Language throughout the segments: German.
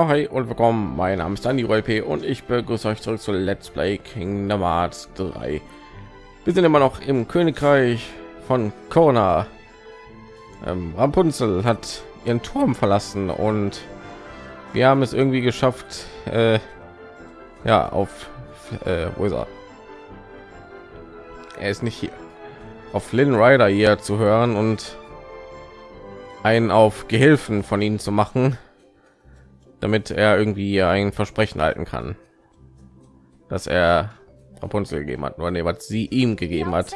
Ja, hi und willkommen. Mein Name ist Dani P und ich begrüße euch zurück zu Let's Play Kingdom Hearts 3. Wir sind immer noch im Königreich von Kona. Ähm, Rapunzel hat ihren Turm verlassen und wir haben es irgendwie geschafft, äh, ja, auf, äh, wo ist er? Er ist nicht hier. Auf Lynn Rider hier zu hören und einen auf Gehilfen von ihnen zu machen damit er irgendwie ein Versprechen halten kann, dass er Rapunzel gegeben hat, nur nee, was sie ihm gegeben hat,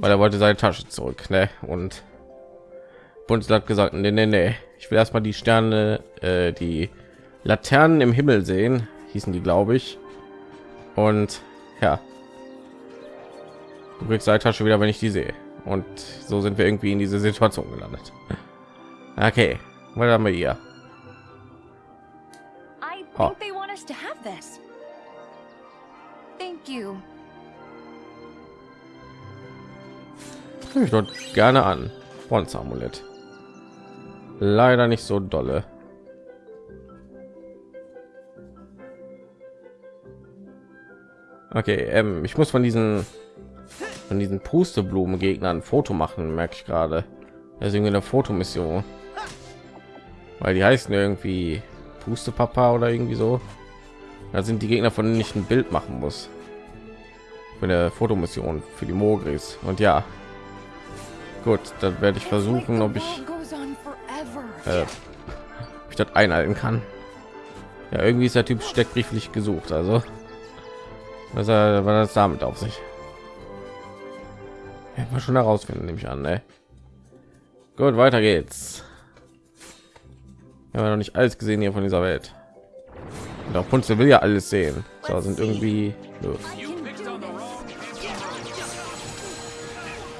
weil er wollte seine Tasche zurück, ne? Und Rapunzel hat gesagt, nee, nee, nee, ich will erstmal die Sterne, äh, die Laternen im Himmel sehen, hießen die, glaube ich. Und ja, du kriegst seine Tasche wieder, wenn ich die sehe. Und so sind wir irgendwie in diese Situation gelandet. Okay, was haben wir hier? Oh. Ich dort gerne an. Bronzeamulett. Leider nicht so dolle. Okay, ähm, ich muss von diesen von diesen Pusteblumen Gegnern ein Foto machen, merke ich gerade. Deswegen eine Fotomission weil die heißen irgendwie puste papa oder irgendwie so. Da sind die gegner von denen ich ein bild machen muss. Für eine fotomission für die mogris. Und ja. Gut dann werde ich versuchen ob ich äh, ich das einhalten kann. Ja irgendwie ist der typ steckbrieflich gesucht also. Was er war das damit auf sich? Ja, schon herausfinden nehme ich an ne? gut weiter geht's wir haben noch nicht alles gesehen hier von dieser Welt. Und Punze will ja alles sehen. So sind irgendwie los.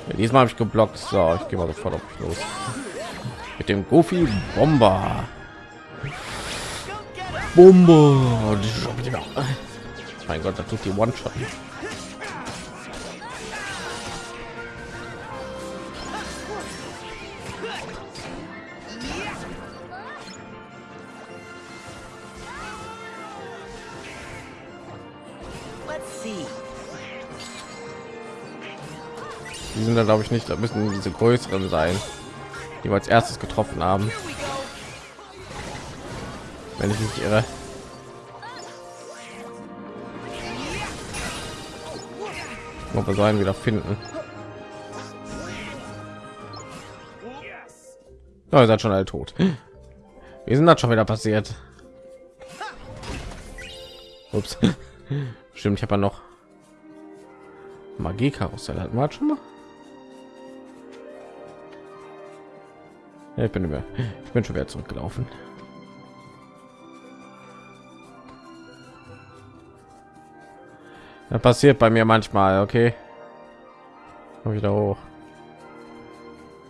Ja, diesmal habe ich geblockt. So, ich gehe mal sofort auf los. Mit dem Goofy Bomber. Bomber. Mein Gott, da tut die One-Shot. Die sind da glaube ich nicht, da müssen diese größeren sein, die wir als erstes getroffen haben. Wenn ich nicht irre. Ob wir so einen wieder finden. Oh, ihr seid schon alle tot. Wie sind das schon wieder passiert? Ups. Stimmt, ich habe ja noch Magie Karussell hatten wir schon mal. Ich bin mehr. Ich bin schon wieder zurückgelaufen. Das passiert bei mir manchmal, okay. Komm wieder hoch.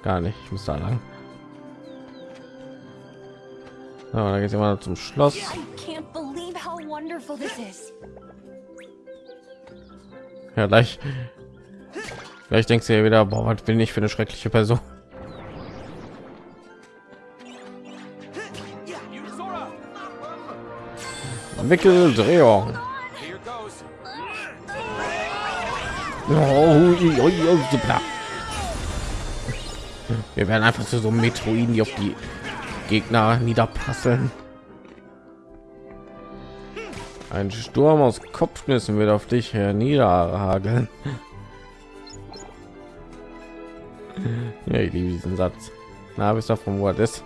Gar nicht, ich muss da lang. Ja, da geht immer zum Schloss. Ja, gleich. Gleich denkst du ja wieder, boah, was bin ich für eine schreckliche Person. Wickeldrehung. Wir werden einfach zu so Metroiden, die auf die Gegner niederprasseln. Ein Sturm aus Kopfnüssen wird auf dich niederhageln. Ja, ich liebe diesen Satz. Na, bist du vom Wort ist.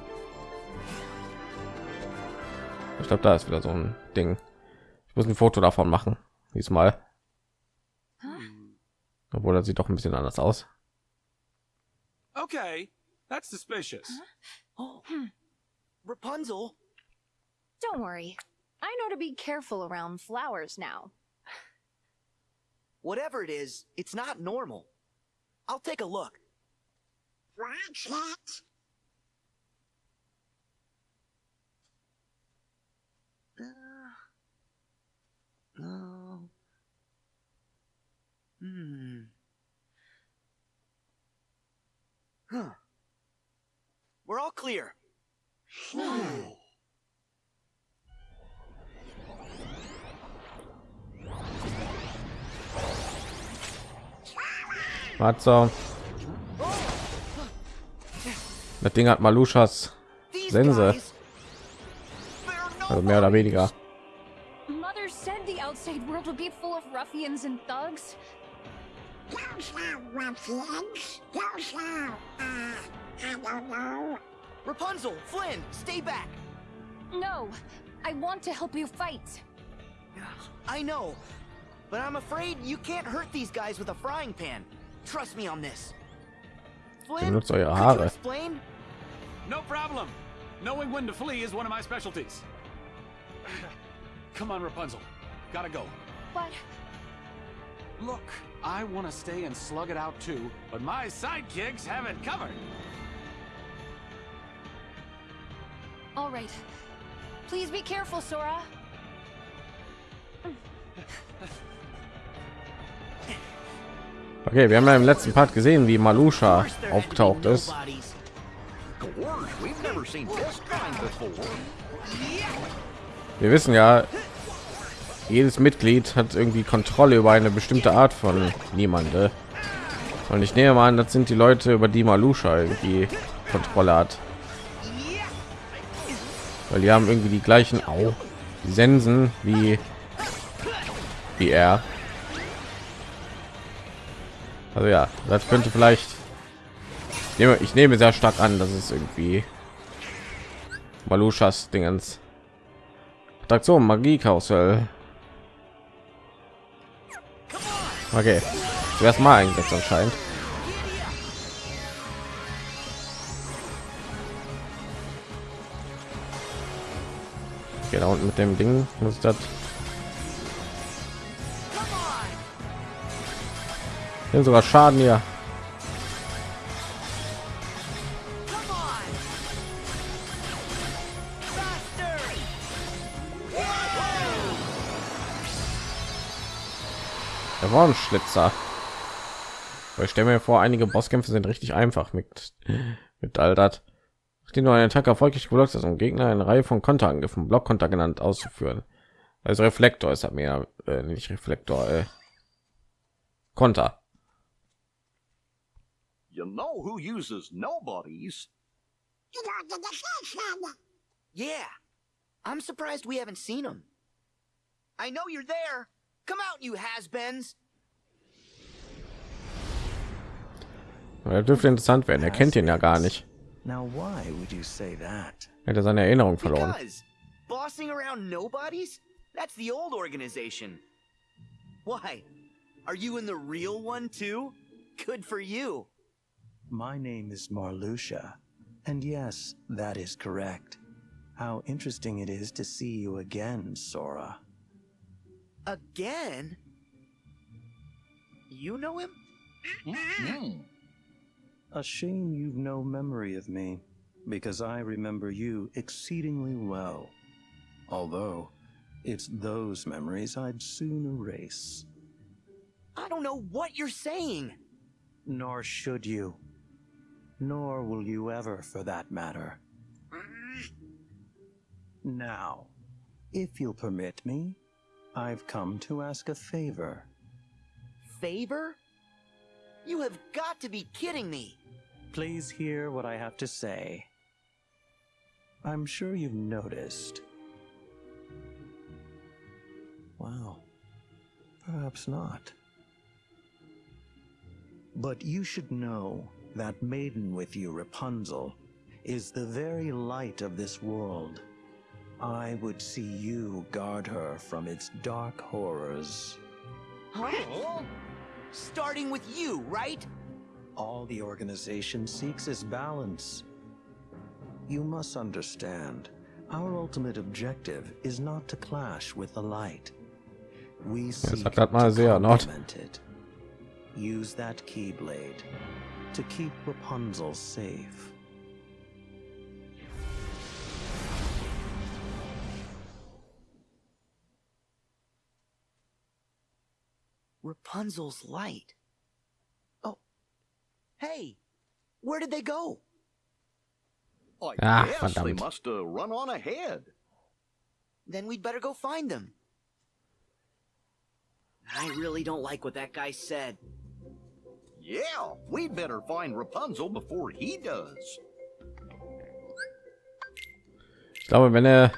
Ich glaube, da ist wieder so ein Ding. Ich muss ein Foto davon machen. Diesmal. Obwohl er sieht doch ein bisschen anders aus. Okay, that's suspicious. Oh, Rapunzel. Don't worry. I know to be careful around flowers now. Whatever it is, it's not normal. I'll take a look. Oh. Hmm. Huh. We're all clear. Was so? Das Ding hat Maluschas Sense. Also mehr oder weniger. Mother the outside world would be full of ruffians and thugs. Those are ruffians. Those are, uh, I don't know. Rapunzel, Flynn, stay back. No, I want to help you fight. I know, but I'm afraid you can't hurt these guys with a frying pan. Trust me on this. Flynn, Benutzt could you explain? No problem. Knowing when to flee is one of my specialties. Come on, Rapunzel. Gotta go. But Look, I want to stay and slug it out too, but my sidekicks have it covered. all right. Please be careful, Sora. Okay, wir haben ja im letzten Part gesehen, wie Malusha Of course there had aufgetaucht ist. We've never seen this kind before. Wir wissen ja, jedes Mitglied hat irgendwie Kontrolle über eine bestimmte Art von niemande. Und ich nehme an, das sind die Leute, über die Malusha irgendwie Kontrolle hat. Weil die haben irgendwie die gleichen Au Sensen wie wie er. Also ja, das könnte vielleicht ich nehme, ich nehme sehr stark an, dass es irgendwie Maluschas Dingens Attraktion Magie Karussell. Okay, zuerst mal eingesetzt anscheinend. Da unten mit dem Ding muss das. Sogar Schaden hier. Der war ein Schlitzer. Aber ich stelle mir vor, einige Bosskämpfe sind richtig einfach mit mit all das. Nachdem du einen Attack erfolgreich geblockt hast, um Gegner eine Reihe von Konterangriffen, Blockkonter genannt, auszuführen. Also Reflektor ist mehr, äh, nicht Reflektor, äh, Konter. You know who uses nobodies? Yeah. I'm surprised we haven't seen him. I know you're there. Come out, you has-beens. Er dürfte interessant werden. Er kennt ihn ja gar nicht. Now, why would you say that? Er hat seine Erinnerung verloren. Because bossing around nobodies? That's the old organization. Why? Are you in the real one too? Good for you. My name is Marluxia, and yes, that is correct. How interesting it is to see you again, Sora. Again? You know him? A shame you've no memory of me, because I remember you exceedingly well. Although, it's those memories I'd soon erase. I don't know what you're saying. Nor should you. Nor will you ever, for that matter. Now, if you'll permit me, I've come to ask a favor. Favor? You have got to be kidding me. Please hear what I have to say. I'm sure you've noticed. Well, perhaps not. But you should know that maiden with you, Rapunzel, is the very light of this world. I would see you guard her from its dark horrors. Huh? Starting with you, right? All the organization seeks is balance. You must understand, our ultimate objective is not to clash with the light. We seek sagt grad mal to complement it. Use that keyblade to keep Rapunzel safe. Rapunzel's light. Hey, where did they go? I Ah, guess they must have run on ahead. Then we'd better go find them. I really don't like what that guy said. Yeah, we'd better find Rapunzel before he does. Ich glaube, wenn er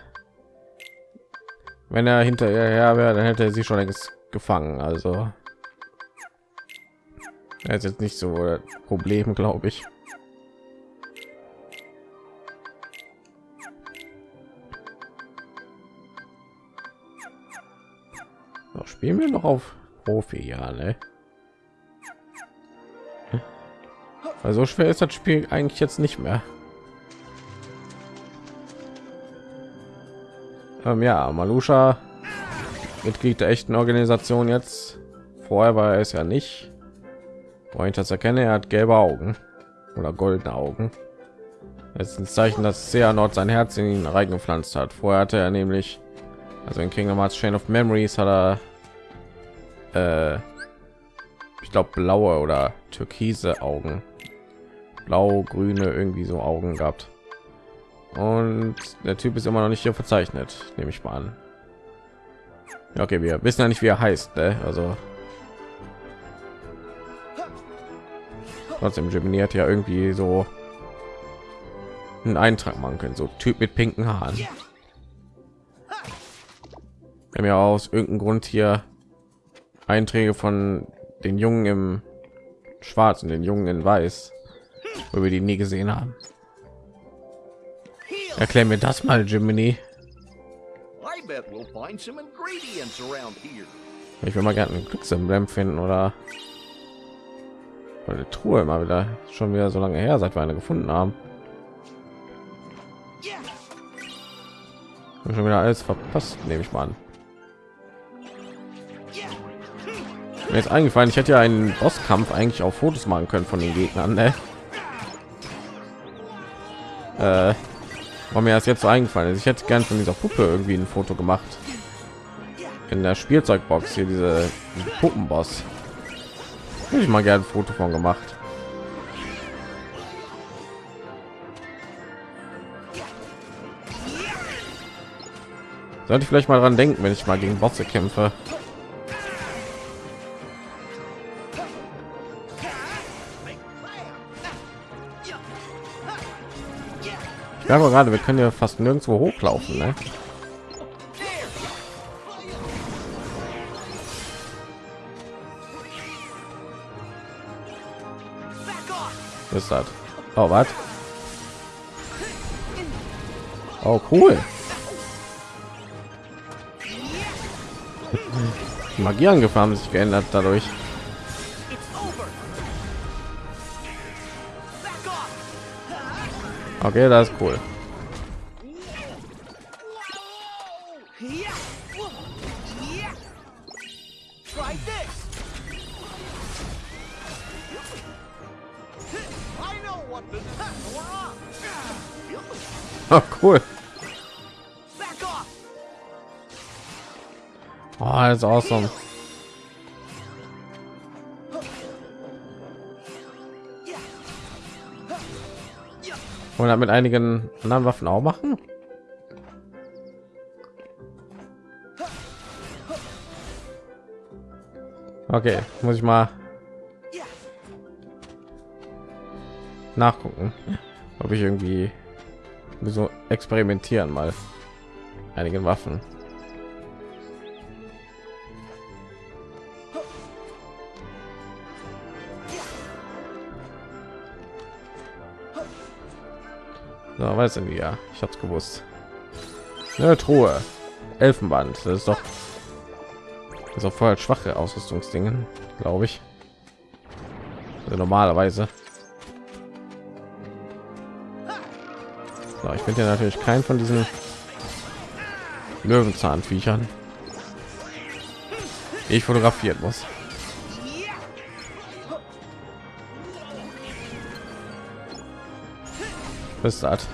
wenn er hinterher wäre, dann hätte er sie schon längst gefangen. Also er ist jetzt nicht so Problem, glaube ich. So, spielen wir noch auf Profi, ja, ne? Also schwer ist das Spiel eigentlich jetzt nicht mehr. Ähm, ja, Malusha, Mitglied der echten Organisation jetzt. Vorher war er es ja nicht. Wo ich das erkenne, er hat gelbe Augen oder goldene Augen. Das ist ein Zeichen, dass Seanort sein Herz in ihn reingepflanzt hat. Vorher hatte er nämlich, also in Kingdom Hearts Chain of Memories hat er, äh, ich glaube blaue oder türkise Augen, blau, grüne irgendwie so Augen gehabt. Und der Typ ist immer noch nicht hier verzeichnet, nehme ich mal an. Okay, wir wissen ja nicht, wie er heißt, ne? also trotzdem Gemini hat ja irgendwie so einen Eintrag machen können, so Typ mit pinken Haaren. Wir haben ja aus irgendeinem Grund hier Einträge von den Jungen im Schwarz und den Jungen in Weiß, wo wir die nie gesehen haben. Erklär mir das mal, Jiminy. Ich will mal gerne ein Glücksemblem finden oder eine Truhe immer wieder schon wieder so lange her, seit wir eine gefunden haben. Hab schon wieder alles verpasst, nehme ich mal an. Mir ist eingefallen, ich hätte ja einen Bosskampf eigentlich auch Fotos machen können von den Gegnern. Ne? Äh, war mir das jetzt so eingefallen ist. Ich hätte gern von dieser Puppe irgendwie ein Foto gemacht. In der Spielzeugbox hier diese Puppenboss. Hätte ich mal gerne ein Foto von gemacht. Sollte ich vielleicht mal dran denken, wenn ich mal gegen Bosse kämpfe. Ich merke gerade, wir können ja fast nirgendwo hochlaufen, ne? Ist das? Oh, was? Oh, cool. Die Magieangriff haben sich geändert dadurch. Okay, das ist cool. Cool. Oh, das ist awesome. Und damit einigen anderen Waffen auch machen. Okay, muss ich mal nachgucken, ob ich irgendwie so experimentieren mal einigen Waffen. So, weiß denn ja, ich hab's gewusst. Eine Truhe, Elfenband, das ist doch das ist auch voll schwache Ausrüstungsdingen, glaube ich. Also normalerweise. So, ich finde ja natürlich keinen von diesen Löwenzahnviechern, ich fotografieren muss. Was ist?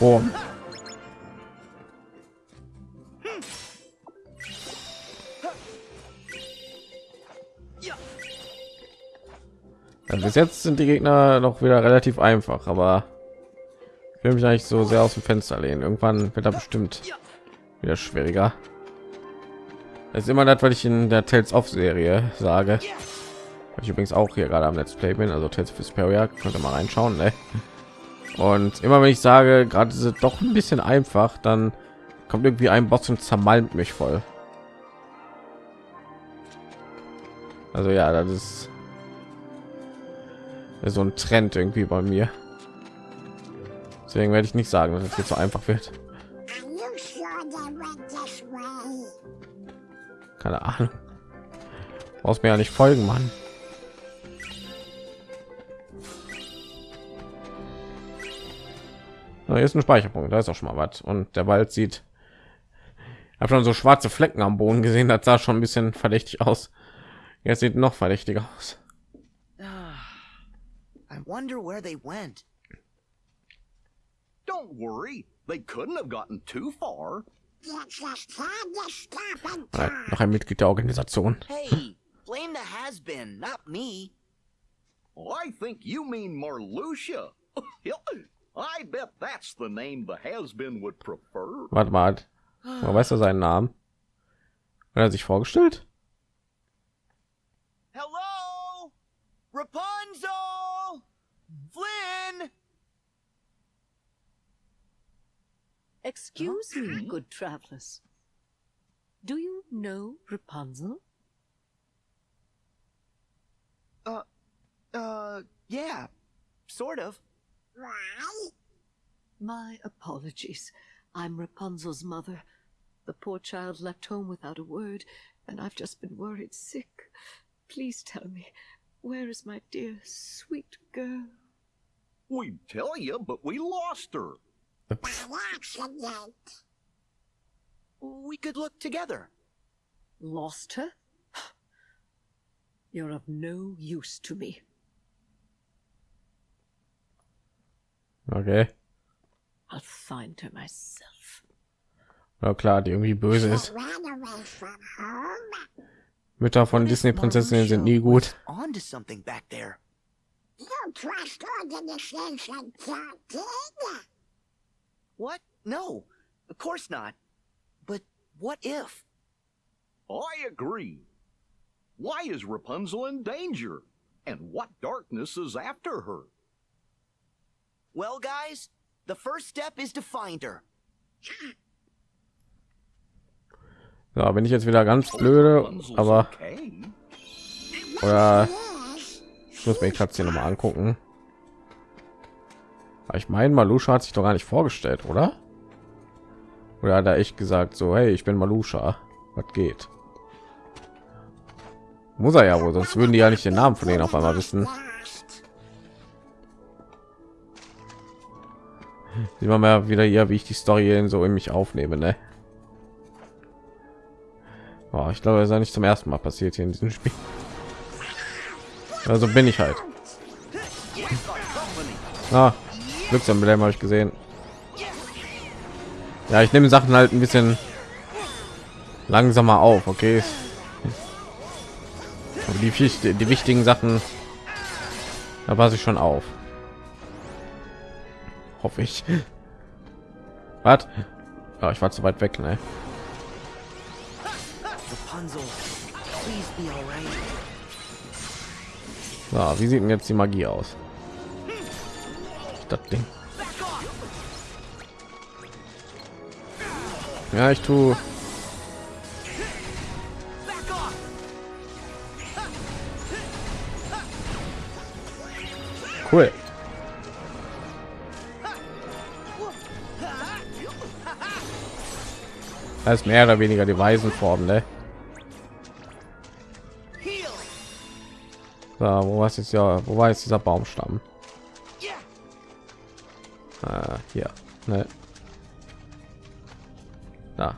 Oh. Bis jetzt sind die Gegner noch wieder relativ einfach, aber ich will mich eigentlich so sehr aus dem Fenster lehnen. Irgendwann wird er bestimmt wieder schwieriger. Das ist immer das, was ich in der Tales of Serie sage. Ich übrigens auch hier gerade am Let's Play bin, also Tales of Vesperia, könnt ihr mal reinschauen. Ne? Und immer wenn ich sage, gerade ist es doch ein bisschen einfach, dann kommt irgendwie ein Boss und zermalmt mich voll. Also ja, das ist so ein Trend irgendwie bei mir. Deswegen werde ich nicht sagen, dass es jetzt so einfach wird. Keine Ahnung. Brauchst mir ja nicht folgen, Mann. So, hier ist ein Speicherpunkt, da ist auch schon mal was. Und der Wald sieht. habe schon so schwarze Flecken am Boden gesehen, das sah schon ein bisschen verdächtig aus. Jetzt sieht noch verdächtiger aus. I wonder where they went. Don't worry, they couldn't have gotten too far. Noch ein Mitglied der Organisation. Hey, blame the has-been, not me. I think you mean Marluxia. I bet that's the name the has-been would prefer. Warte mal, man weiß er seinen Namen. Hat er sich vorgestellt? Hello? Rapunzel? Excuse me, good travelers. Do you know Rapunzel? Uh, uh, yeah, sort of. Why? My apologies. I'm Rapunzel's mother. The poor child left home without a word, and I've just been worried sick. Please tell me, where is my dear, sweet girl? We'd tell you, but we lost her. By accident. We could look together. Lost her? You're of no use to me. Okay. I'll find her myself. Ja klar, die irgendwie böse ist. ran away from home. Mütter von Disney-Prinzessinnen sind nie Marluxia gut. What? No, of course not. But what if? I agree. Why is Rapunzel in danger? And what darkness is after her? Well, guys, the first step is to find her. Ja, bin ich jetzt wieder ganz blöde, aber oder ich muss mir die Katze noch mal angucken. Ich meine, Malusha hat sich doch gar nicht vorgestellt, oder? Oder hat er echt gesagt, so, hey, ich bin Malusha, was geht? Muss er ja wohl, sonst würden die ja nicht den Namen von denen auf einmal wissen. Sieht man mal wieder hier, wie ich die Story so in mich aufnehme, ne? Oh, ich glaube, das ist ja nicht zum ersten Mal passiert hier in diesem Spiel. Also bin ich halt. Ah, Glücksemblem habe ich gesehen. Ja, ich nehme Sachen halt ein bisschen langsamer auf, okay? Aber die, die wichtigen Sachen, da passe ich schon auf. Hoffe ich. Was? Ja, ich war zu weit weg, ne? So, wie sieht denn jetzt die Magie aus? Das Ding. Ja, ich tue. Cool. Das ist mehr oder weniger die Weisenform, ne? So, wo war jetzt ja? Wo war jetzt dieser Baumstamm? Äh, hier, ne? Da.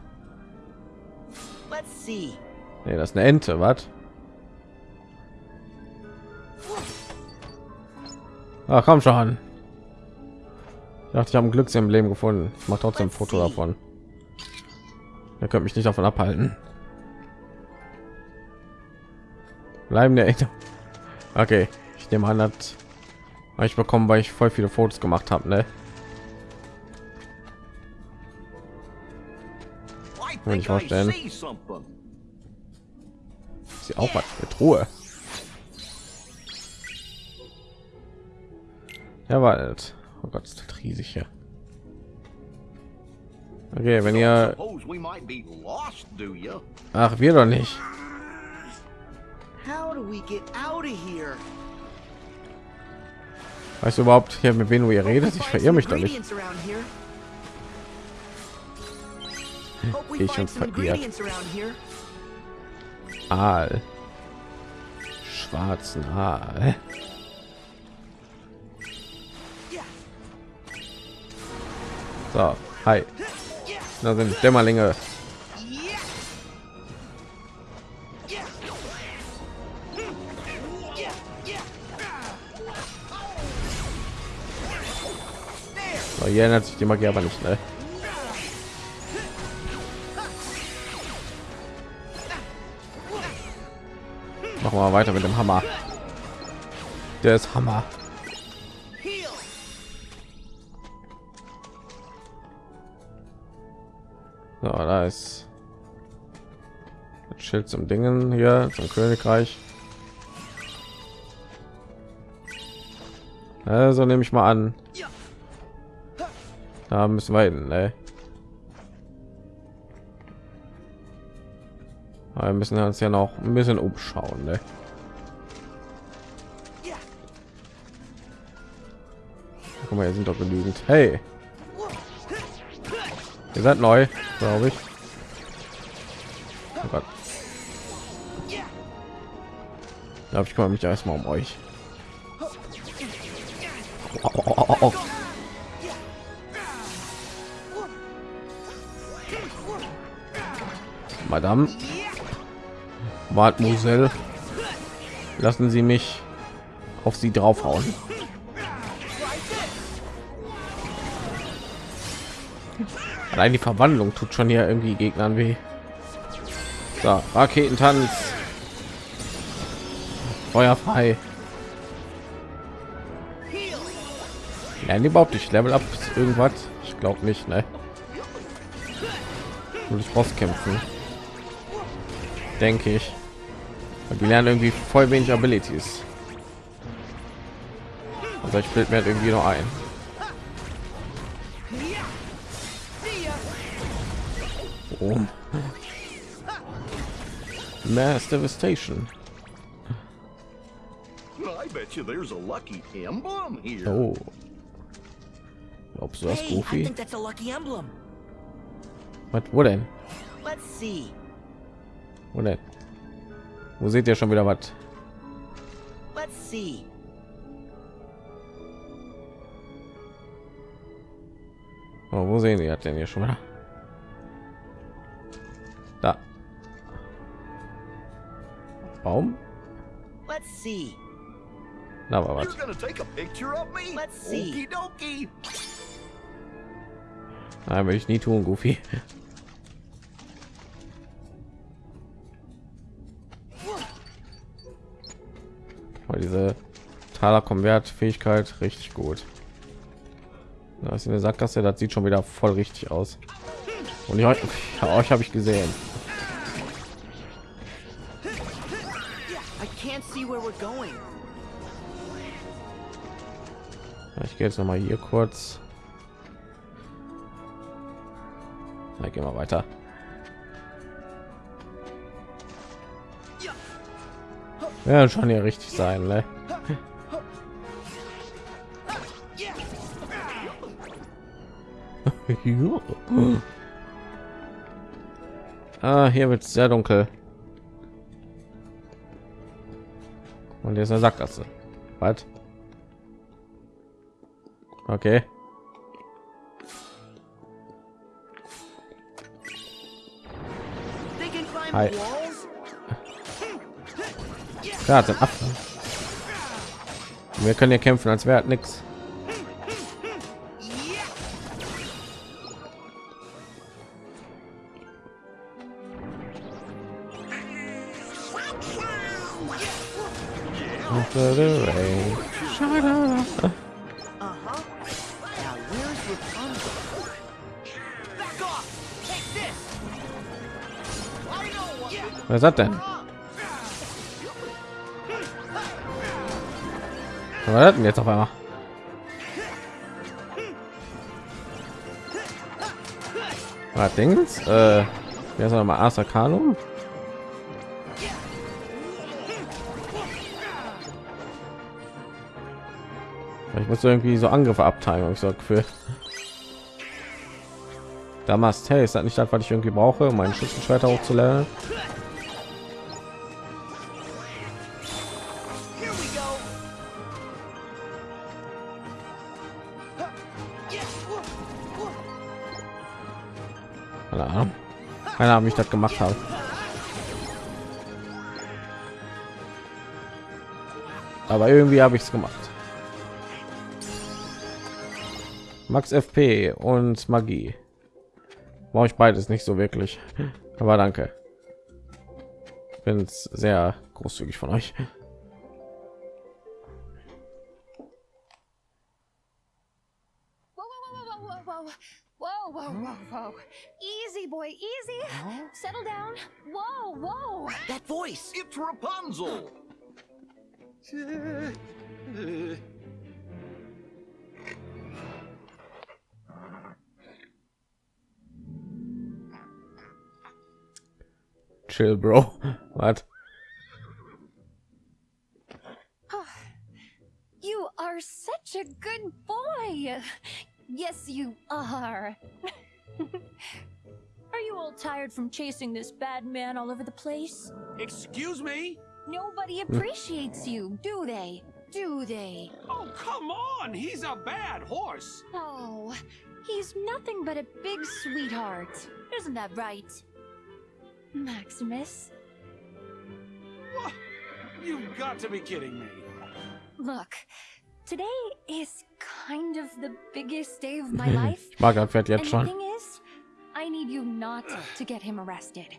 Nee, das ist eine Ente, was? Ach, komm schon. Ich dachte, ich habe ein Glücksemblem gefunden. Ich mache trotzdem ein Foto davon. Ihr könnt mich nicht davon abhalten. Bleiben der Ente. Okay, ich nehme an, hat ich bekommen, weil ich voll viele Fotos gemacht habe, ne? Kann ich vorstellen. Sie auch was mit Ruhe. Ja, wartet. Oh Gott, ist das riesig hier. Okay, wenn ihr, ach, wir doch nicht. How do we get out of here? Weißt du überhaupt hier mit wem du hier redest? Ich verirre mich doch nicht. Ich around here. Aal. Schwarzen Aal. So, hi. Da sind Dämmerlinge. So, hier ändert sich die Magie aber nicht, ne? Machen wir weiter mit dem Hammer. Der ist Hammer. So, da ist das Schild zum Dingen hier zum Königreich. Also nehme ich mal an. Da müssen wir hin, ne? Aber wir müssen uns ja noch ein bisschen umschauen, ne? Guck mal, hier sind doch genügend. Hey, ihr seid neu, glaube ich. Oh Gott. Ich glaube, ich kümmere mich erstmal um euch. Oh, oh. Madame, Mademoiselle, lassen Sie mich auf Sie draufhauen. Allein die Verwandlung tut schon hier irgendwie Gegnern weh. So, Raketentanz. Feuer frei. Die überhaupt nicht Level up irgendwas? Ich glaube nicht, ne? Nur durch Boss kämpfen. Denke ich. Die lernen irgendwie voll wenig Abilities. Also ich bild mir halt irgendwie noch ein. Boom. Mass Devastation. I bet you there's a lucky emblem here. Oh. Glaubst du das, Goofy? think that's a lucky emblem. Was, wo denn? Let's see. Wo denn? Wo seht ihr schon wieder was? Let's see. Oh, wo sehen wir denn hier schon wieder? Da. Baum? Let's see. Da war was. You're gonna take a picture of me? Let's see. Okie dokie. Nein, will ich nie tun, Goofy. Aber diese Taler Konvert Fähigkeit richtig gut. Da ist eine Sackgasse, das sieht schon wieder voll richtig aus. Und ich, euch habe ich gesehen. Ich gehe jetzt noch mal hier kurz. Na, gehen wir weiter. Ja, schon hier richtig sein, ne? ah, hier wird sehr dunkel. Und hier ist eine Sackgasse. Was? Okay. Hi. Gerade sind Affen. Wir können ja kämpfen, als wäre nichts. Was hat denn? Was war das denn jetzt auf einmal? Was Dings? Äh, wer ist noch mal Arsakanum? Ich muss irgendwie so Angriffe abteilen, ich so Gefühl. Damals, hey, ist das nicht das, was ich irgendwie brauche, um meinen Schützenschwerter hochzulernen? Keine Ahnung, wie ich das gemacht habe. Aber irgendwie habe ich es gemacht. Max FP und Magie. Brauche ich beides nicht so wirklich. Aber danke. Bin sehr großzügig von euch. Chill, Bro. What? Ah, you are such a good boy. Yes, you are. are you all tired from chasing this bad man all over the place? Excuse me? Nobody appreciates you, do they? Do they? Oh, come on! He's a bad horse! Oh, he's nothing but a big sweetheart. Isn't that right? Maximus, Wha- You've got to be kidding me. look, today is kind of the biggest day of my life. Ich mag das Pferd And jetzt the schon. thing is, I need you not to get him arrested.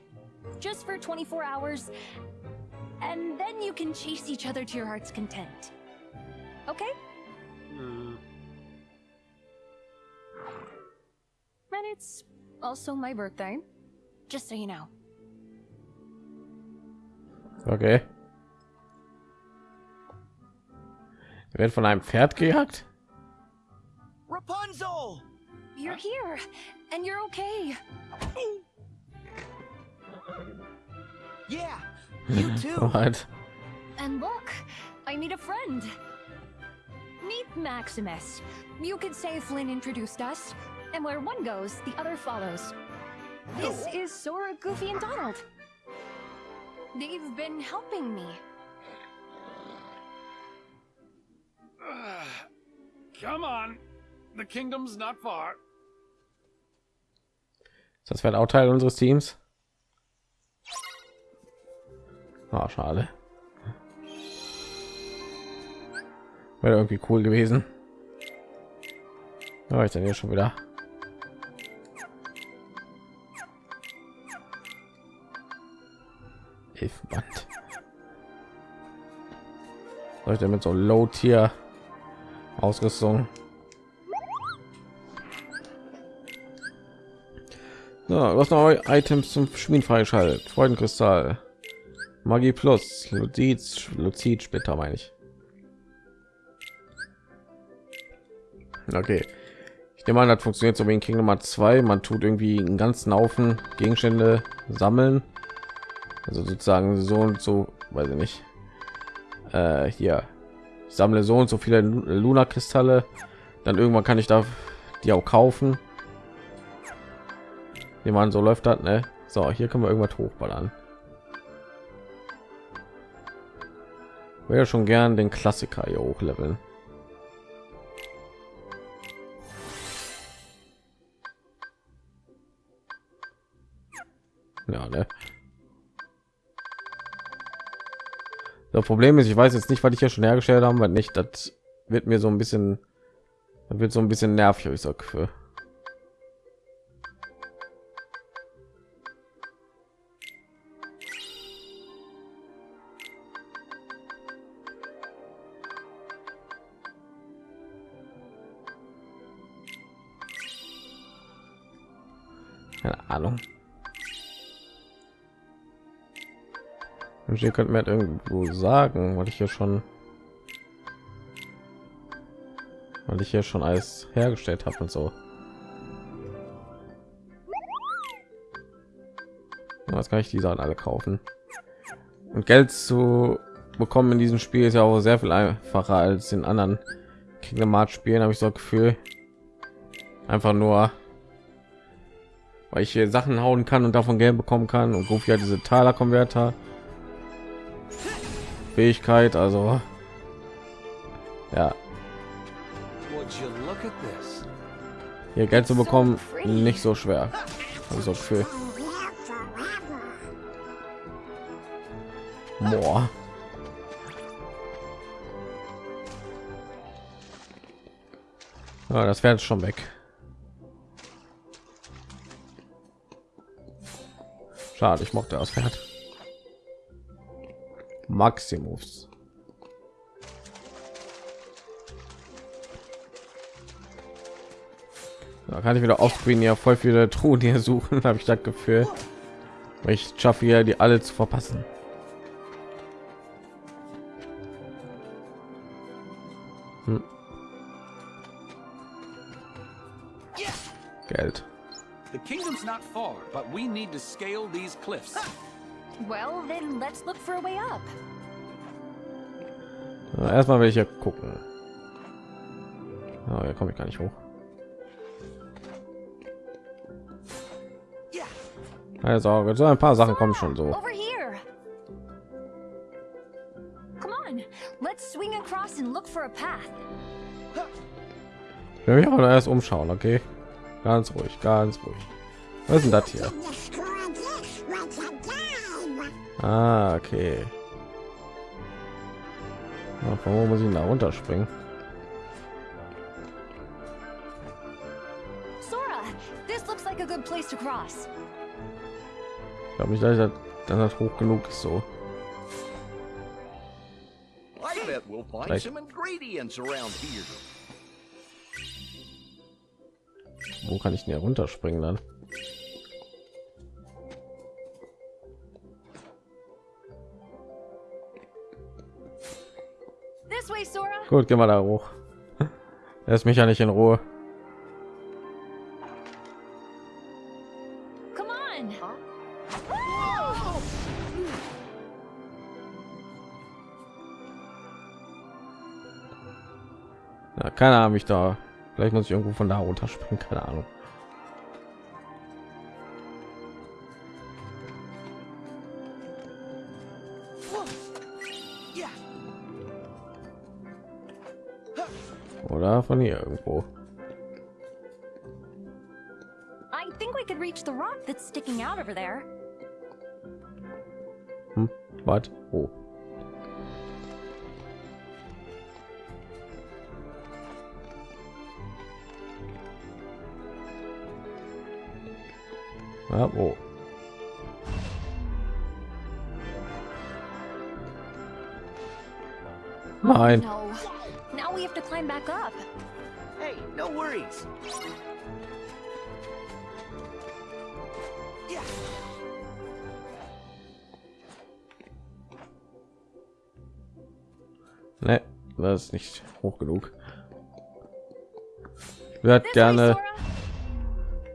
Just for 24 hours, and then you can chase each other to your heart's content. Okay? Uh, And it's also my birthday. Just so you know. Okay. Er wird von einem Pferd gejagt. Rapunzel! You're here, and you're okay. Yeah, you too. What? And look, I meet a friend. Meet Maximus. You could say Flynn introduced us, and where one goes, the other follows. This is Sora, Goofy, and Donald. They've been helping me. come on. The kingdom's not far. Ist das Pferd auch Teil unseres Teams? Ah, schade. Wäre irgendwie cool gewesen. Aber ich dann hier schon wieder. Hilfband. Soll ich denn mit so Low Tier Ausrüstung? So, was noch Items zum Schmieden freigeschaltet? Freudenkristall, Magie Plus, Luziz, Luzid Splitter meine ich. Okay. Ich nehme an, das funktioniert so wie in Kingdom Hearts 2. Man tut irgendwie einen ganzen Haufen Gegenstände sammeln. Also sozusagen so und so, weiß ich nicht. Äh, hier. Ich sammle so und so viele Luna Kristalle. Dann irgendwann kann ich da die auch kaufen. Wie man so läuft hat, ne? So, hier können wir irgendwas hochballern. Wäre schon gern den Klassiker hier hochleveln. Ja, ne? Das Problem ist, ich weiß jetzt nicht, was ich ja schon hergestellt haben, weil nicht, das wird mir so ein bisschen, das wird so ein bisschen nervig, ich sag für. Ihr könnt mir halt irgendwo sagen, weil ich hier schon, weil ich hier schon alles hergestellt habe und so. Was kann ich die Sachen alle kaufen? Und Geld zu bekommen in diesem Spiel ist ja auch sehr viel einfacher als in anderen Kingdom Hearts Spielen, habe ich so ein Gefühl. Einfach nur, weil ich hier Sachen hauen kann und davon Geld bekommen kann und Goofy hat diese Taler-Konverter. Fähigkeit, also ja, hier Geld zu bekommen, nicht so schwer. Hab ich so ein Gefühl. Here forever. Boah. Ja, das wäre schon weg. Schade, ich mochte das Pferd. Maximus. Da kann ich wieder offscreen ja voll viele Truhen hier suchen, habe ich das Gefühl. Ich schaffe hier die alle zu verpassen. Hm. Geld. The kingdom's not far, but we need to scale these cliffs. Well, then let's look for a way up. Erstmal will ich ja gucken. Oh, hier komme ich gar nicht hoch. Also, so ein paar Sachen kommen schon so. Ich will mich aber erst umschauen, okay? Ganz ruhig, ganz ruhig. Was ist denn das hier? Ah, okay. Von wo muss ich da runterspringen? Sora, this looks like a good place to cross. Ich glaube nicht, dass ich das dann das hoch genug ist so. I bet we'll find Right. some ingredients around here. Wo kann ich denn hier runterspringen dann? Gut, gehen wir da hoch. Lässt mich ja nicht in Ruhe. Ja, keine Ahnung, mich da. Vielleicht muss ich irgendwo von da runterspringen, keine Ahnung. Von hier irgendwo. I think we could reach the rock that's sticking out over there. Hm? Was? Oh. Ja, wo? Nein. Climb back up. Hey, no worries. Ne, das ist nicht hoch genug. Ich würde gerne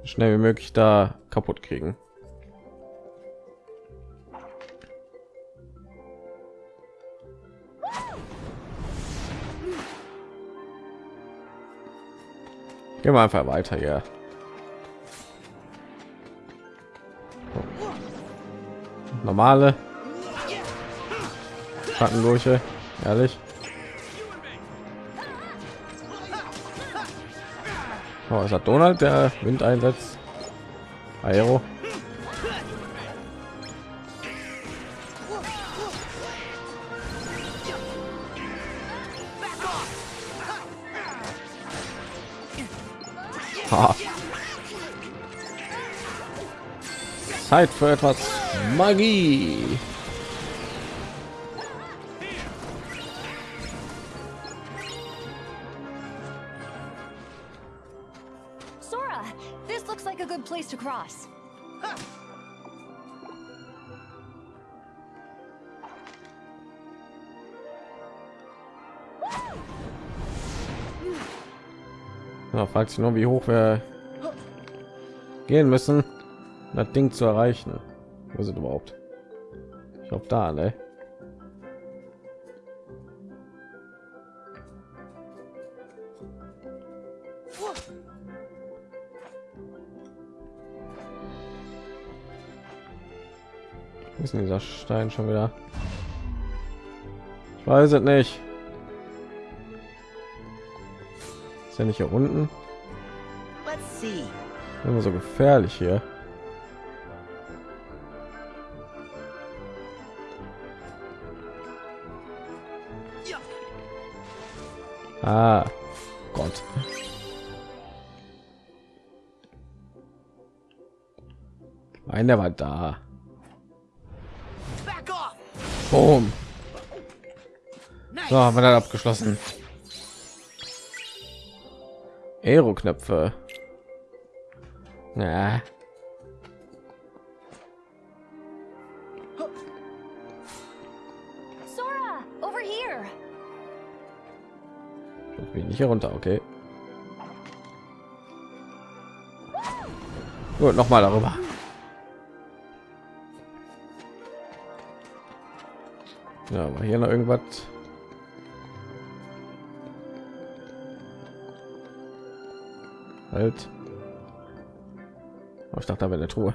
schnell wie möglich da kaputt kriegen. Gehen wir einfach weiter hier. Normale Schattenlurche, ehrlich. Oh, ist das Donald, der Wind einsetzt? Aero. Zeit für etwas Magie. Sora, this looks like a good place to cross. Ja, fragt sich nur, wie hoch wir gehen müssen, das Ding zu erreichen. Wo sind überhaupt? Ich glaube da, ne? Wo ist denn dieser Stein schon wieder? Ich weiß es nicht. Ist ja nicht hier unten? Immer so gefährlich hier. Ah, Gott. Nein, der war da. Boom. So, haben wir dann abgeschlossen. Aero-Knöpfe. Ja. Bin nicht hier runter, okay. Gut, noch mal darüber. Ja, war hier noch irgendwas? Halt. Ich dachte, da wäre eine Truhe.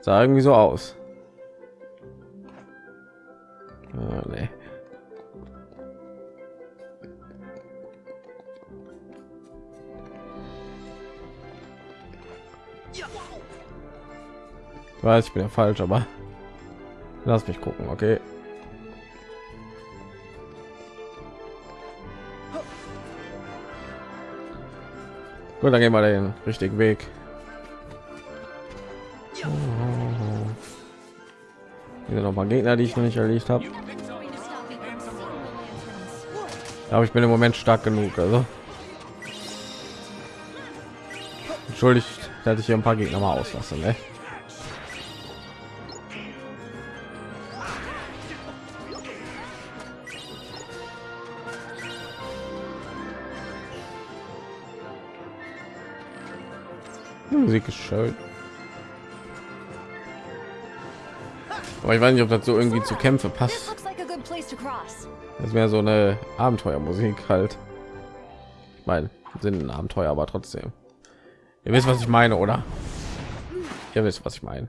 Sah irgendwie so aus. Weiß, ich bin ja falsch, aber lass mich gucken, okay. Gut, dann gehen wir den richtigen Weg. Hier noch mal Gegner, die ich noch nicht erledigt habe. Aber ich bin im Moment stark genug, also entschuldigt, dass ich hier ein paar Gegner mal auslasse. Ne? Musik ist schön. Aber ich weiß nicht, ob das so irgendwie zu Kämpfe passt. Das wäre so eine Abenteuermusik halt. Ich meine, sind ein Abenteuer, aber trotzdem. Ihr wisst, was ich meine, oder? Ihr wisst, was ich meine.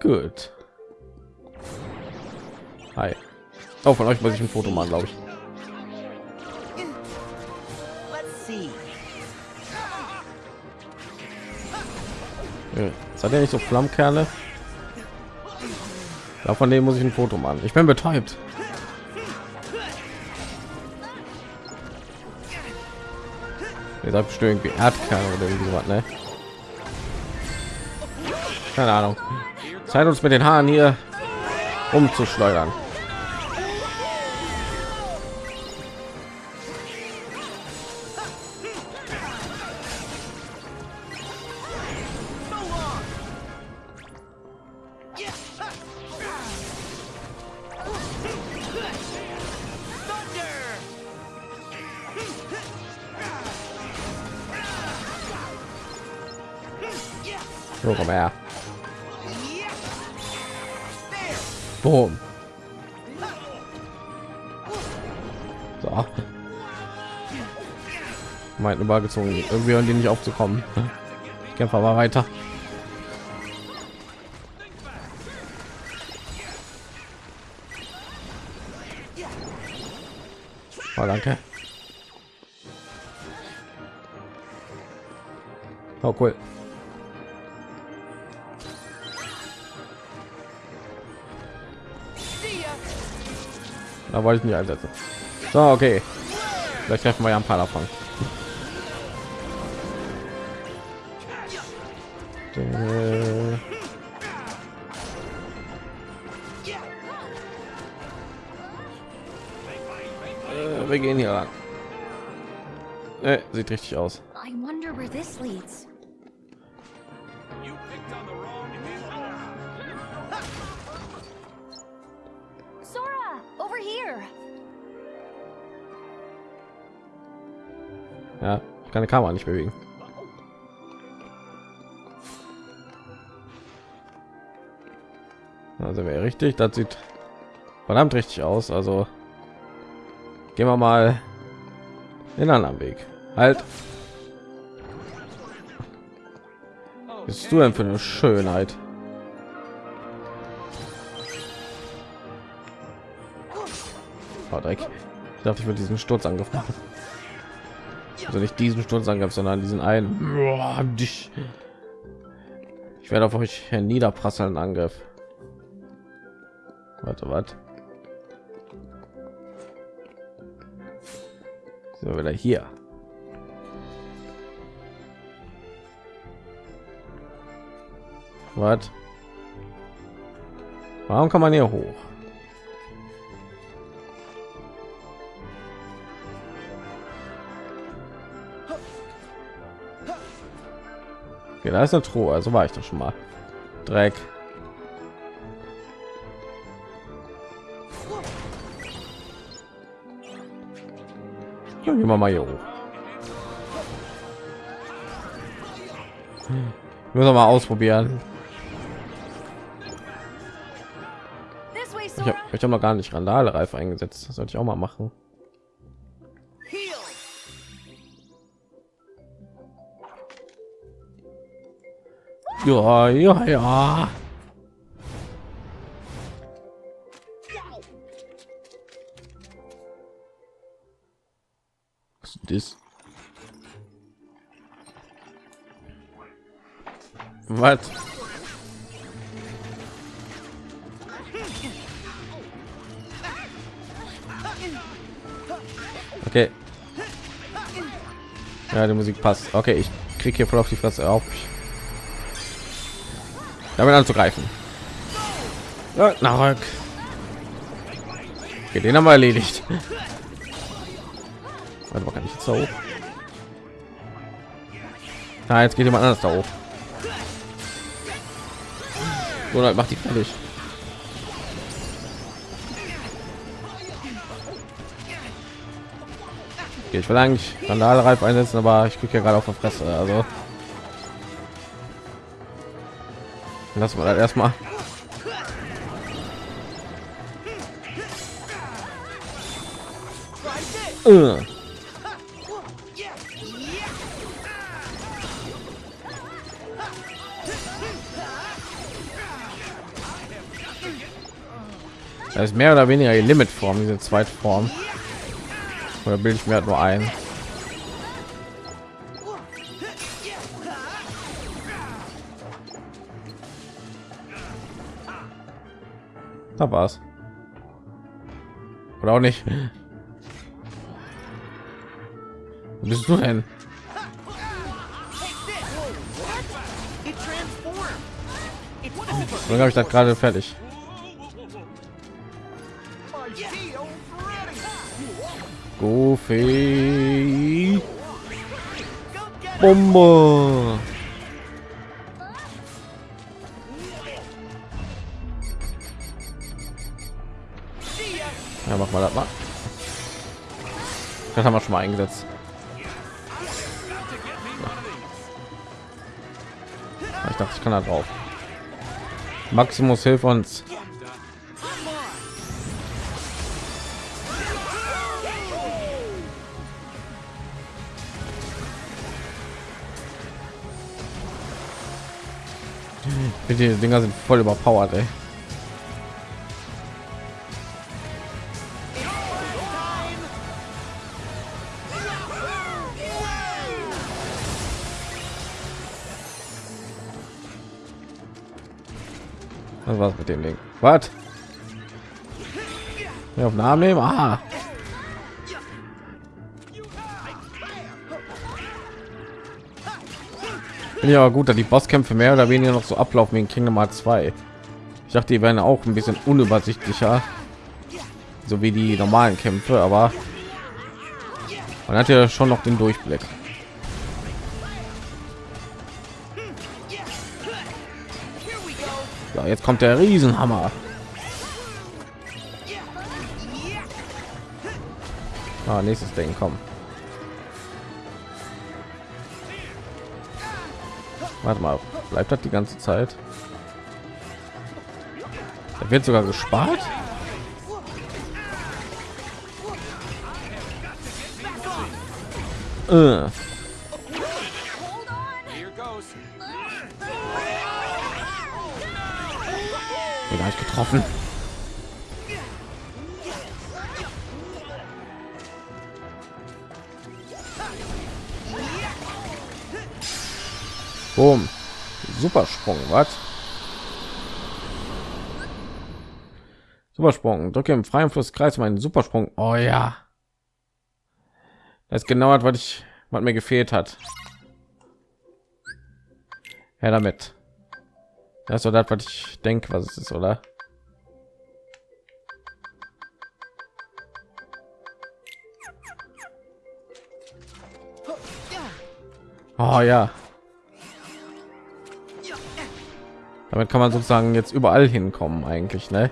Gut. Hi. Oh, von euch muss ich ein Foto machen, glaube ich. Seid ihr nicht so Flammkerle? Ja, von dem muss ich ein Foto machen. Ich bin betäubt. Ihr seid bestimmt irgendwie Erdkerne oder irgendwie sowas, ne? Keine Ahnung. Zeit uns mit den Haaren hier umzuschleudern. Meinten übergezogen. Irgendwie hören die nicht aufzukommen. Ich kämpfe aber weiter. Oh, danke. Oh, cool. Da wollte ich nicht einsetzen. So, okay. Vielleicht treffen wir ja ein paar davon. Äh, wir gehen hier ran. Äh, sieht richtig aus. Sora, over here. Ja, ich kann die Kamera nicht bewegen. Also wäre richtig, das sieht verdammt richtig aus. Also gehen wir mal den anderen Weg. Halt. Bist du denn für eine Schönheit? Oh, Dreck. Ich dachte, ich würde diesen Sturzangriff machen. Also nicht diesen Sturzangriff, sondern diesen einen. Ich werde auf euch niederprasseln Angriff. Warte. Sind wir wieder hier. Was? Warum kann man hier hoch? Okay, da ist eine Truhe, also war ich doch schon mal. Dreck. Ja, gehen wir mal hier hoch. Müssen wir mal ausprobieren. Ich habe hab noch gar nicht Randale-Reif eingesetzt. Das sollte ich auch mal machen. Ja, ja, ja. Ist? Was? Okay. Ja, die Musik passt. Okay, ich krieg hier voll auf die Fresse auf. Damit anzugreifen. Ja, nach okay, den haben wir erledigt. Warte mal, kann ich jetzt da hoch? Na, jetzt geht jemand anders da hoch. Oder macht die fertig. Okay, ich will eigentlich Randalreif einsetzen, aber ich kriege ja gerade auf der Fresse. Also lassen wir erstmal. Äh. Das ist mehr oder weniger die Limitform, diese Zweitform. Oder bilde ich mir halt nur ein? Da war's. Oder auch nicht. Wo bist du denn? Dann habe ich das gerade fertig. Goofy. Bombe. Ja, mach mal das mal. Das haben wir schon mal eingesetzt. Ich dachte, ich kann da drauf. Maximus hilf uns. Die Dinger sind voll überpowered, ey. Was mit dem Ding? Was? Auf Namen nehmen? Ah. Aber gut, dass die Bosskämpfe mehr oder weniger noch so ablaufen in Kingdom Hearts 2. Ich dachte, die werden auch ein bisschen unübersichtlicher, so wie die normalen Kämpfe, aber Man hat ja schon noch den Durchblick. So, jetzt kommt der Riesenhammer. Ah, nächstes Ding, komm. Warte mal, bleibt das die ganze Zeit? Da wird sogar gespart. Äh. Ich getroffen. Boom. Supersprung, was? Supersprung. Drücke im freien Flusskreis meinen Supersprung. Oh ja. Das genau das, was ich, was mir gefehlt hat. Ja, damit. Das ist das, was ich denke, was es ist, oder? Oh ja. Damit kann man sozusagen jetzt überall hinkommen, eigentlich, ne?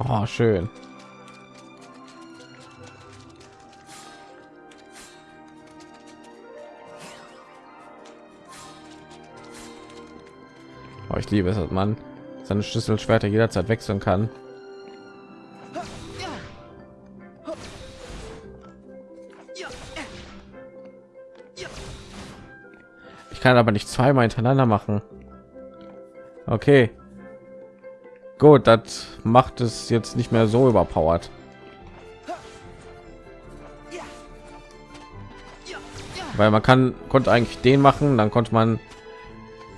Oh, schön. Oh, ich liebe es, dass man seine Schlüsselschwerter jederzeit wechseln kann. Ich kann aber nicht zweimal hintereinander machen. Okay. Gut, das macht es jetzt nicht mehr so überpowered. Weil man kann konnte eigentlich den machen, dann konnte man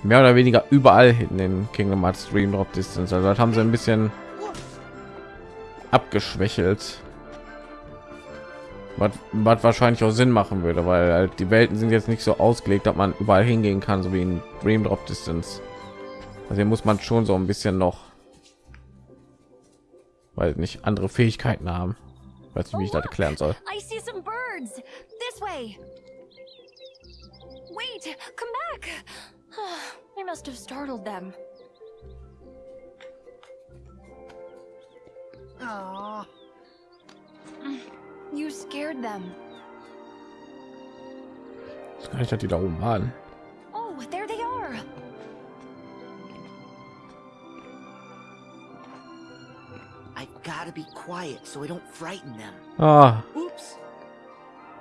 mehr oder weniger überall in den Kingdom Hearts Dream Drop Distance. Also das haben sie ein bisschen abgeschwächelt. Was, wahrscheinlich auch Sinn machen würde, weil halt die Welten sind jetzt nicht so ausgelegt, dass man überall hingehen kann, so wie in Dream Drop Distance. Also hier muss man schon so ein bisschen noch, weil nicht andere Fähigkeiten haben. Weiß nicht, wie ich das erklären soll. Wait, come back. I must have startled them. Aw. You scared them. Ich das die da oben an. Oh, there they are. I've got to be quiet so I don't frighten them. Ah, Oops.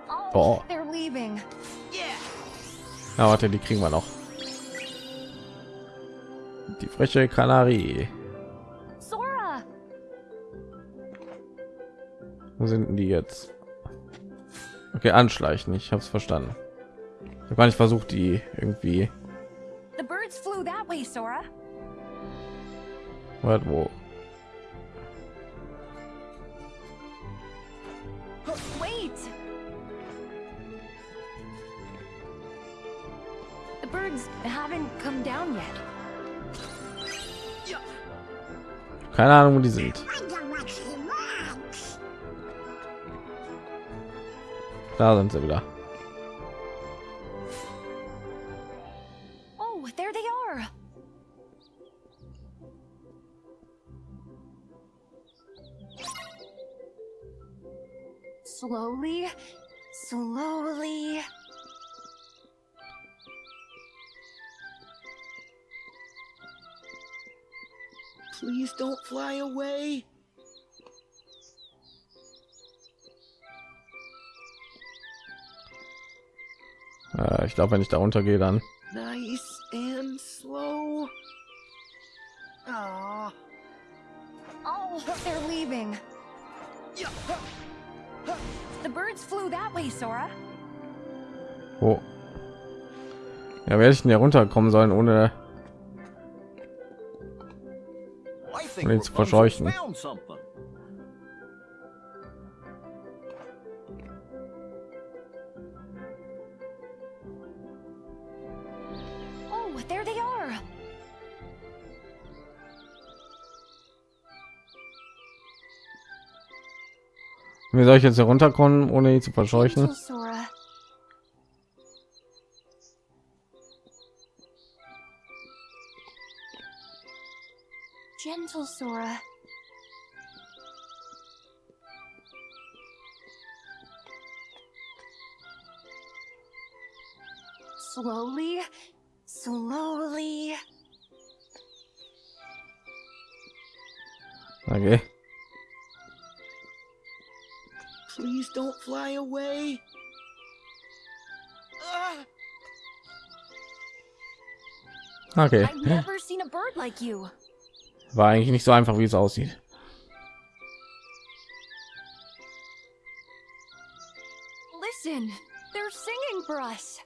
Oh, Oh. they're leaving. Yeah. ja, warte, die kriegen wir noch. Die freche Kanarie. Wo sind denn die jetzt? Okay, anschleichen. Ich habe es verstanden. Ich habe gar nicht versucht, die irgendwie. The birds flew that way, Sora. Warte, wo? Wait. The birds haven't come down yet. Keine Ahnung, wo die sind. Da sind sie wieder. Oh, there they are. Slowly, slowly. Please don't fly away. Äh, ich glaube, wenn ich da runtergehe, dann. Nice and slow. Aw. Oh, they're leaving. The birds flew that way, Sora. Wo? Ja, werde ich denn hier runterkommen sollen, ohne I think Need to Rapunzel verscheuchen. Wie soll ich jetzt herunterkommen, ohne ihn zu verscheuchen? Gentle Sora. Slowly, slowly. Okay. Please don't fly away. Ah! Okay. I've never seen a bird like you. War eigentlich nicht so einfach, wie es aussieht. Listen, they're singing for us.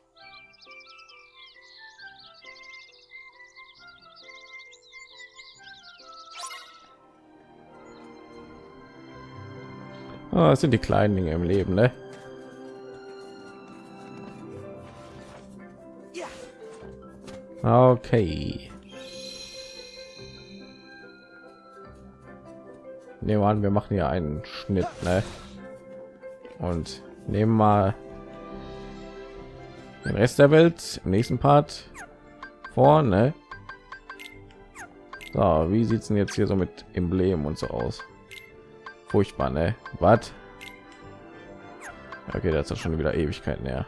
Oh, das sind die kleinen Dinge im Leben, ne? Okay. Nehmen wir an, wir machen hier einen Schnitt, ne? Und nehmen mal den Rest der Welt im nächsten Part vor, ne? So, wie sieht's denn jetzt hier so mit Emblem und so aus? Furchtbar, ne? Was? Okay, das ist schon wieder Ewigkeiten her.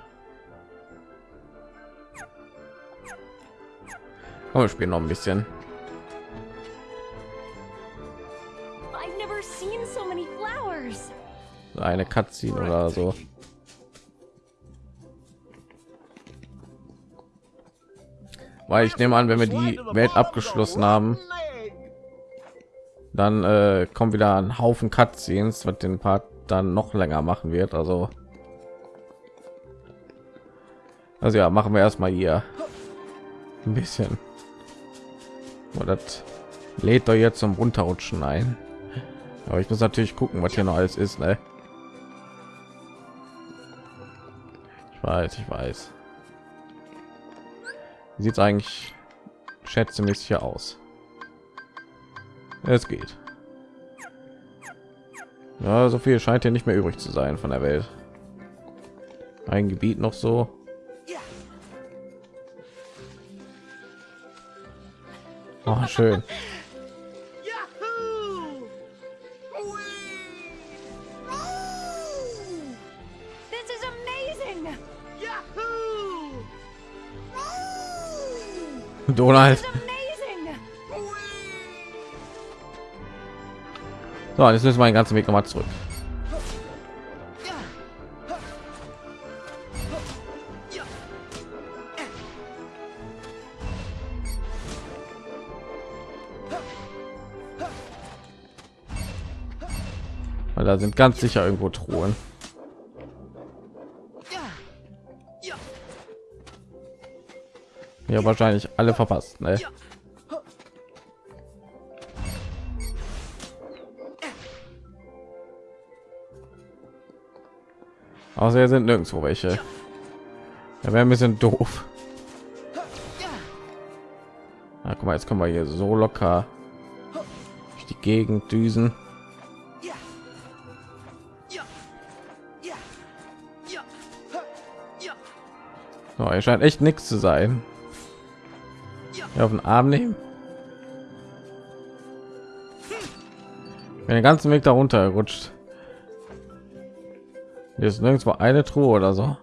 Komm, wir spielen noch ein bisschen. Eine Cutscene oder so. Weil ich nehme an, wenn wir die Welt abgeschlossen haben, dann äh, kommt wieder ein Haufen Cutscenes, was den Part dann noch länger machen wird. Also, also ja, machen wir erstmal hier ein bisschen. Oh, das lädt doch jetzt zum Runterrutschen ein. Aber ich muss natürlich gucken, was hier noch alles ist, ne? Ich weiß, ich weiß. Sieht eigentlich schätzemäßig hier aus? Es geht. Ja, so viel scheint hier nicht mehr übrig zu sein von der Welt. Ein Gebiet noch so. Oh, schön. Donald. So, jetzt müssen wir den ganzen Weg noch mal zurück. Da sind ganz sicher irgendwo Truhen. Ja, wahrscheinlich alle verpasst, ne? Außer hier sind nirgendwo welche. Ja, wäre ein bisschen doof. Na, guck mal, jetzt können wir hier so locker die Gegend düsen. So, er scheint echt nichts zu sein. Ja, auf den Arm nehmen. Bin den ganzen Weg darunter gerutscht. Hier ist nirgendwo eine Truhe oder so.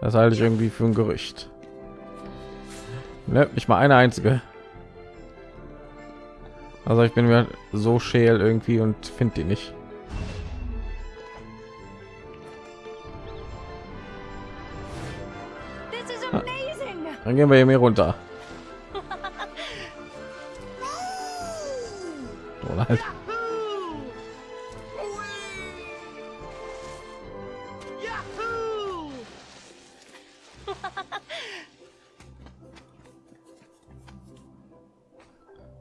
Das halte ich irgendwie für ein Gerücht. Ne, nicht mal eine einzige. Also ich bin mir so scheel irgendwie und finde die nicht. Dann gehen wir hier mehr runter. Donald. Yahoo!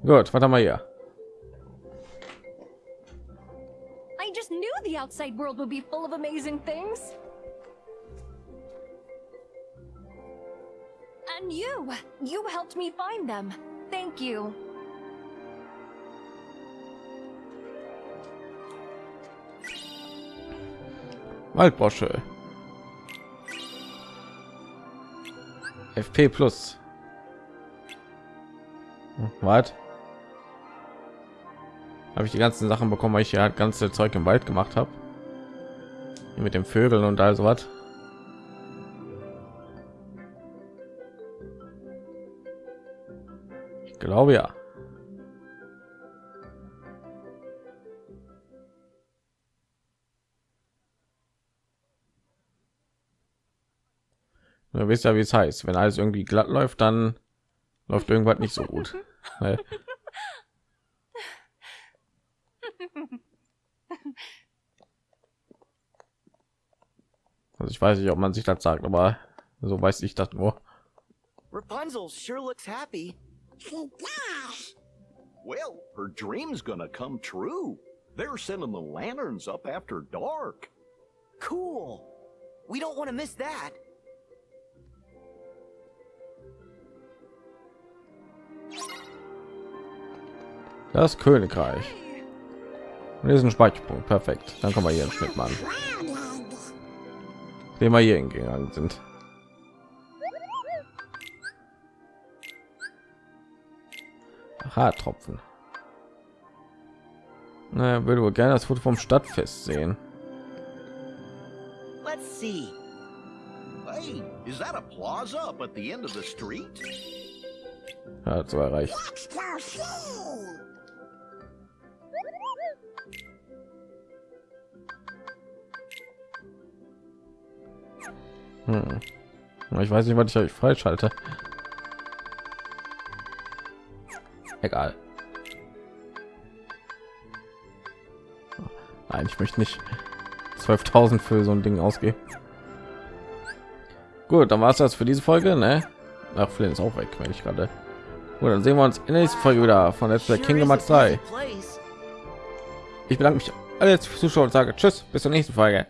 Gut, was haben wir hier? I just knew the outside world would be full of amazing things. And you, you helped me find them. Thank you. Waldbrosche. FP plus. Hm, Was? Habe ich die ganzen Sachen bekommen, weil ich ja ganze Zeug im Wald gemacht habe. Mit den Vögeln und all so was. Ich glaube ja. Du wisst ja, wie es heißt. Wenn alles irgendwie glatt läuft, dann läuft irgendwas nicht so gut. Ne? Also ich weiß nicht, ob man sich das sagt, aber so weiß ich das nur. Rapunzel sure looks happy. Well, her dream's gonna come true. They're sending the lanterns up after dark. Cool. We don't want to miss that. Das Königreich. Und hier ist ein Speicherpunkt. Perfekt. Dann kommen wir hier einen Schnitt machen. Den wir hier hingegangen sind. Haartropfen. Na, würde wohl gerne das Foto vom Stadtfest sehen. Let's see. Hey, is that a plaza up at the end of the street? Ja, so erreicht. Let's Hm. Ich weiß nicht, was ich euch freischalte. Egal. Nein, ich möchte nicht 12.000 für so ein Ding ausgeben. Gut, dann war es das für diese Folge, ne? Ach, Flynn ist auch weg, wenn ich gerade. Gut, dann sehen wir uns in der nächsten Folge wieder von Let's Play Kingdom Hearts a 3. pleasant place. Ich bedanke mich alle fürs Zuschauen und sage Tschüss, bis zur nächsten Folge.